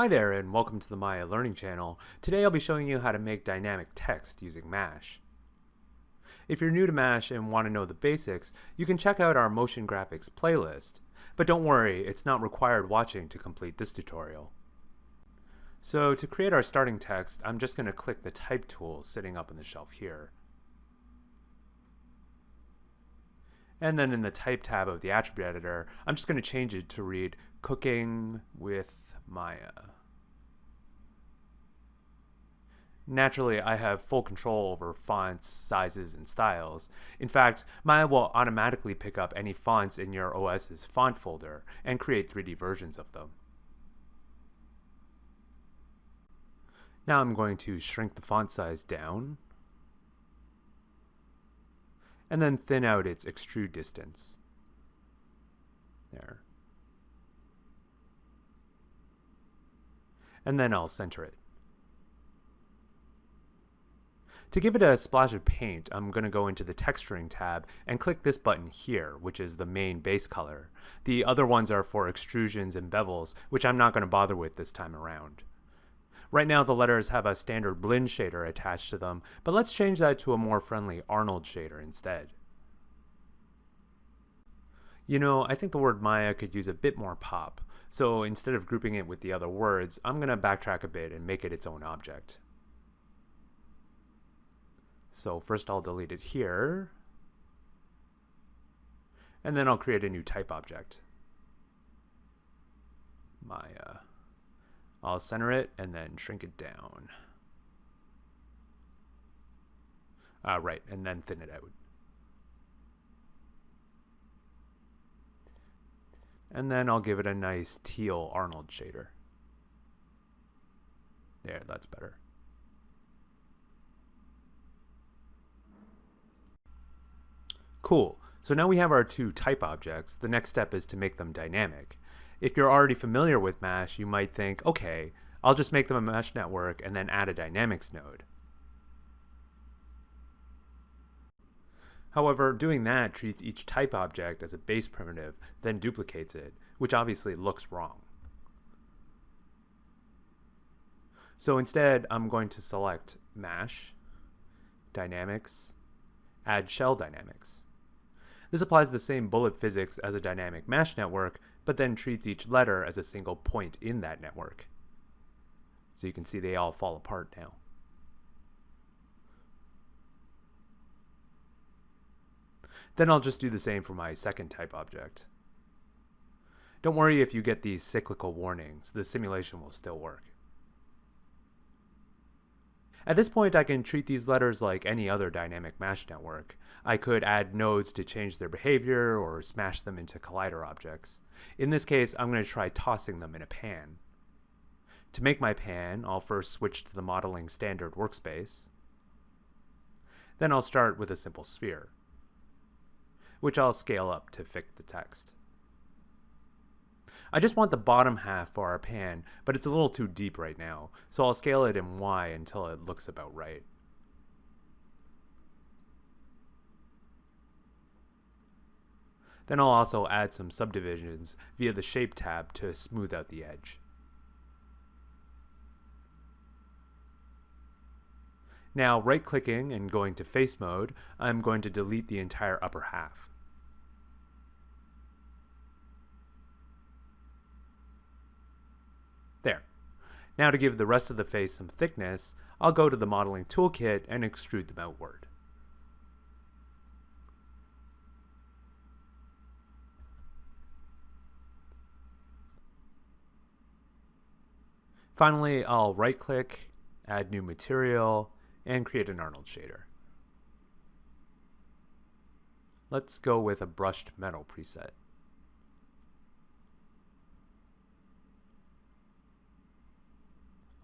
Hi there and welcome to the Maya Learning Channel. Today I'll be showing you how to make dynamic text using MASH. If you're new to MASH and want to know the basics, you can check out our motion graphics playlist. But don't worry, it's not required watching to complete this tutorial. So to create our starting text, I'm just going to click the Type tool sitting up on the shelf here. And then in the Type tab of the Attribute Editor, I'm just going to change it to read Cooking with Maya. Naturally, I have full control over fonts, sizes, and styles. In fact, Maya will automatically pick up any fonts in your OS's font folder and create 3D versions of them. Now I'm going to shrink the font size down and then thin out its extrude distance. There. And then I'll center it. To give it a splash of paint, I'm going to go into the Texturing tab and click this button here, which is the main base color. The other ones are for extrusions and bevels, which I'm not going to bother with this time around. Right now the letters have a standard Blinn shader attached to them, but let's change that to a more friendly Arnold shader instead. You know, I think the word Maya could use a bit more pop, so instead of grouping it with the other words, I'm going to backtrack a bit and make it its own object. So first I'll delete it here, and then I'll create a new type object. Maya. I'll center it and then shrink it down. Uh, right, and then thin it out. And then I'll give it a nice teal Arnold shader. There, that's better. Cool. So now we have our two type objects. The next step is to make them dynamic. If you're already familiar with MASH, you might think, okay, I'll just make them a MASH network and then add a dynamics node. However, doing that treats each type object as a base primitive, then duplicates it, which obviously looks wrong. So instead, I'm going to select MASH, Dynamics, Add Shell Dynamics. This applies the same bullet physics as a dynamic MASH network, but then treats each letter as a single point in that network. So you can see they all fall apart now. Then I'll just do the same for my second type object. Don't worry if you get these cyclical warnings, the simulation will still work. At this point, I can treat these letters like any other dynamic MASH network. I could add nodes to change their behavior or smash them into collider objects. In this case, I'm going to try tossing them in a pan. To make my pan, I'll first switch to the modeling standard workspace. Then I'll start with a simple sphere which I'll scale up to fit the text. I just want the bottom half for our pan, but it's a little too deep right now, so I'll scale it in Y until it looks about right. Then I'll also add some subdivisions via the Shape tab to smooth out the edge. Now right clicking and going to face mode, I'm going to delete the entire upper half. There. Now to give the rest of the face some thickness, I'll go to the modeling toolkit and extrude them outward. Finally, I'll right click, add new material, and create an Arnold shader. Let's go with a brushed metal preset.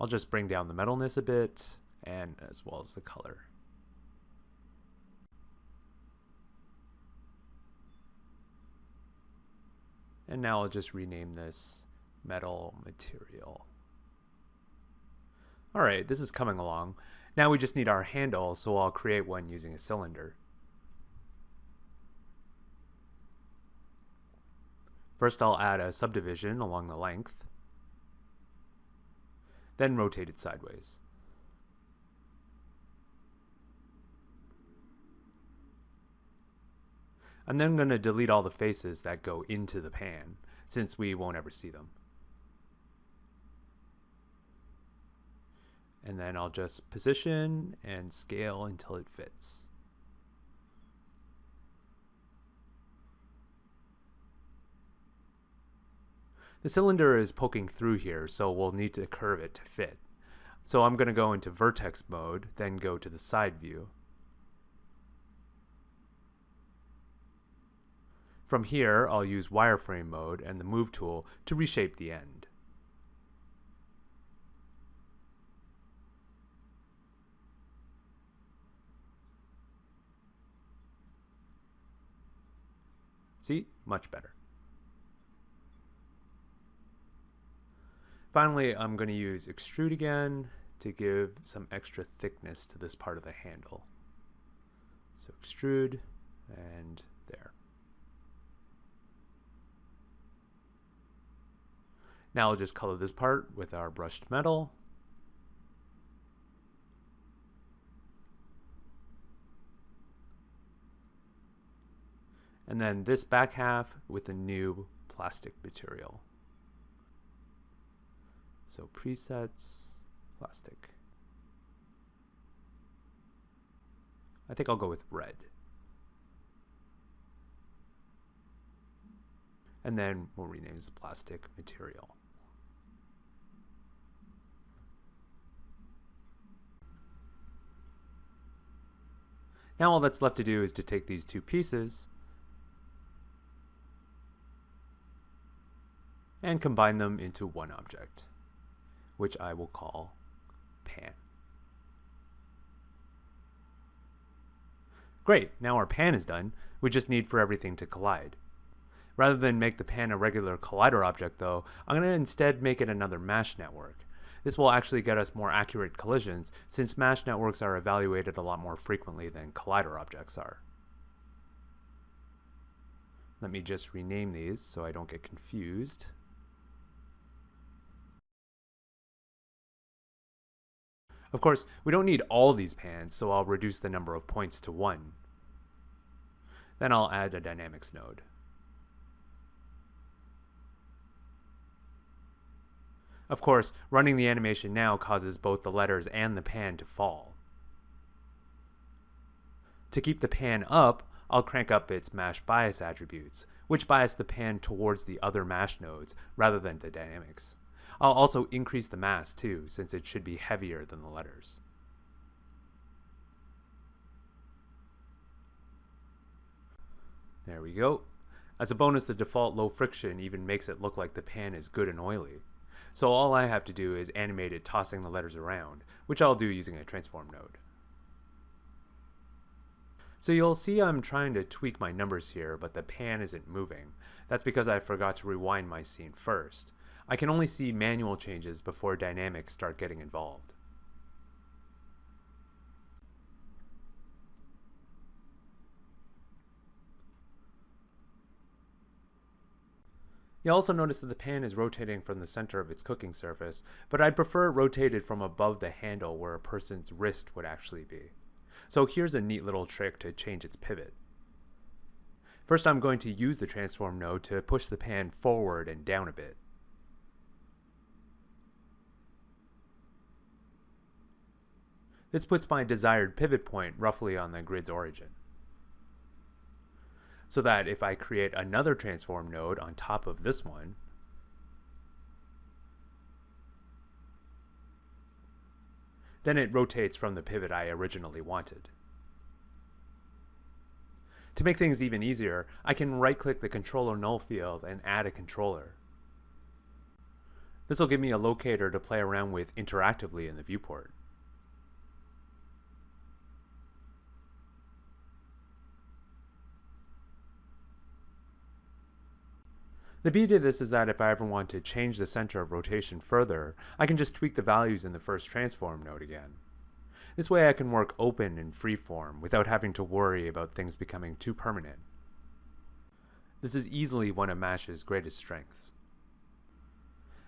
I'll just bring down the metalness a bit and as well as the color. And now I'll just rename this metal material. All right, this is coming along. Now we just need our handle, so I'll create one using a cylinder. First I'll add a subdivision along the length. then rotate it sideways. I'm then going to delete all the faces that go into the pan, since we won't ever see them. And then I'll just position and scale until it fits. The cylinder is poking through here, so we'll need to curve it to fit. So I'm going to go into vertex mode, then go to the side view. From here, I'll use wireframe mode and the move tool to reshape the end. See? Much better. Finally, I'm going to use extrude again to give some extra thickness to this part of the handle. So extrude and there. Now I'll just color this part with our brushed metal. And then this back half with a new plastic material. So presets, plastic. I think I'll go with red. And then we'll rename this plastic material. Now all that's left to do is to take these two pieces and combine them into one object which I will call pan. Great, now our pan is done. We just need for everything to collide. Rather than make the pan a regular collider object though, I'm going to instead make it another MASH network. This will actually get us more accurate collisions since MASH networks are evaluated a lot more frequently than collider objects are. Let me just rename these so I don't get confused. Of course, we don't need all these pans, so I'll reduce the number of points to 1. Then I'll add a dynamics node. Of course, running the animation now causes both the letters and the pan to fall. To keep the pan up, I'll crank up its mash bias attributes, which bias the pan towards the other mash nodes rather than the dynamics. I'll also increase the mass too, since it should be heavier than the letters. There we go. As a bonus, the default low friction even makes it look like the pan is good and oily. So all I have to do is animate it tossing the letters around, which I'll do using a transform node. So you'll see I'm trying to tweak my numbers here, but the pan isn't moving. That's because I forgot to rewind my scene first. I can only see manual changes before dynamics start getting involved. You'll also notice that the pan is rotating from the center of its cooking surface, but I'd prefer it rotated from above the handle where a person's wrist would actually be. So here's a neat little trick to change its pivot. First I'm going to use the transform node to push the pan forward and down a bit. This puts my desired pivot point roughly on the grid's origin. So that if I create another transform node on top of this one, then it rotates from the pivot I originally wanted. To make things even easier, I can right-click the controller null field and add a controller. This will give me a locator to play around with interactively in the viewport. The beauty of this is that if I ever want to change the center of rotation further, I can just tweak the values in the first transform node again. This way I can work open and freeform without having to worry about things becoming too permanent. This is easily one of MASH's greatest strengths.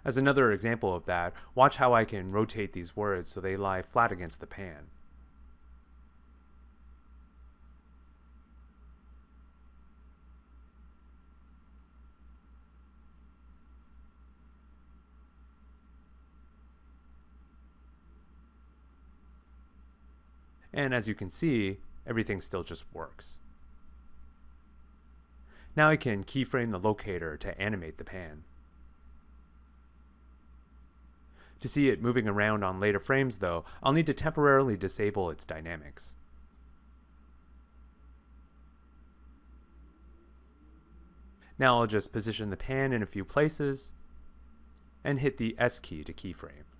As another example of that, watch how I can rotate these words so they lie flat against the pan. And as you can see, everything still just works. Now I can keyframe the locator to animate the pan. To see it moving around on later frames though, I'll need to temporarily disable its dynamics. Now I'll just position the pan in a few places and hit the S key to keyframe.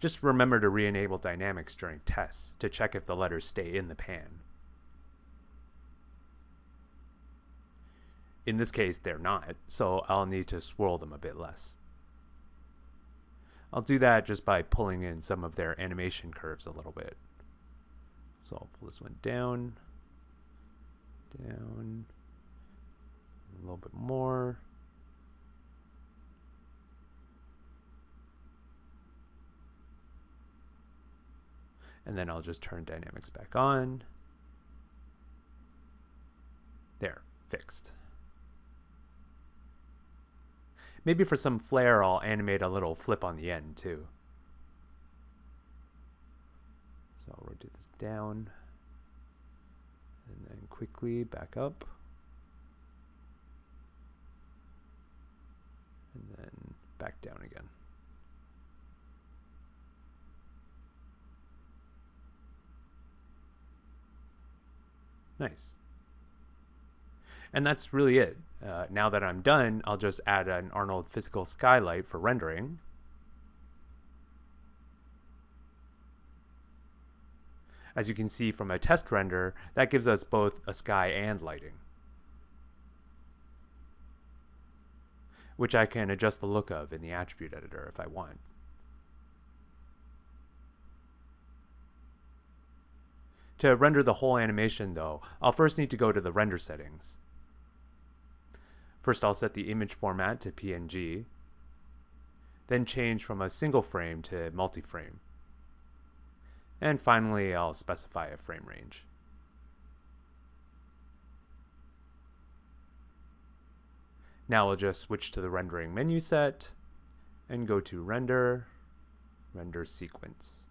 Just remember to re-enable dynamics during tests to check if the letters stay in the pan. In this case, they're not, so I'll need to swirl them a bit less. I'll do that just by pulling in some of their animation curves a little bit. So I'll pull this one down, down, a little bit more. And then I'll just turn dynamics back on. There, fixed. Maybe for some flair, I'll animate a little flip on the end too. So I'll rotate this down and then quickly back up. And then back down again. Nice. And that's really it. Uh, now that I'm done, I'll just add an Arnold physical skylight for rendering. As you can see from a test render, that gives us both a sky and lighting. Which I can adjust the look of in the attribute editor if I want. To render the whole animation though, I'll first need to go to the render settings. First I'll set the image format to PNG, then change from a single frame to multi-frame. And finally I'll specify a frame range. Now we'll just switch to the rendering menu set and go to render, render sequence.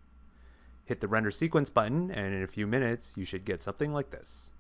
Hit the render sequence button and in a few minutes you should get something like this.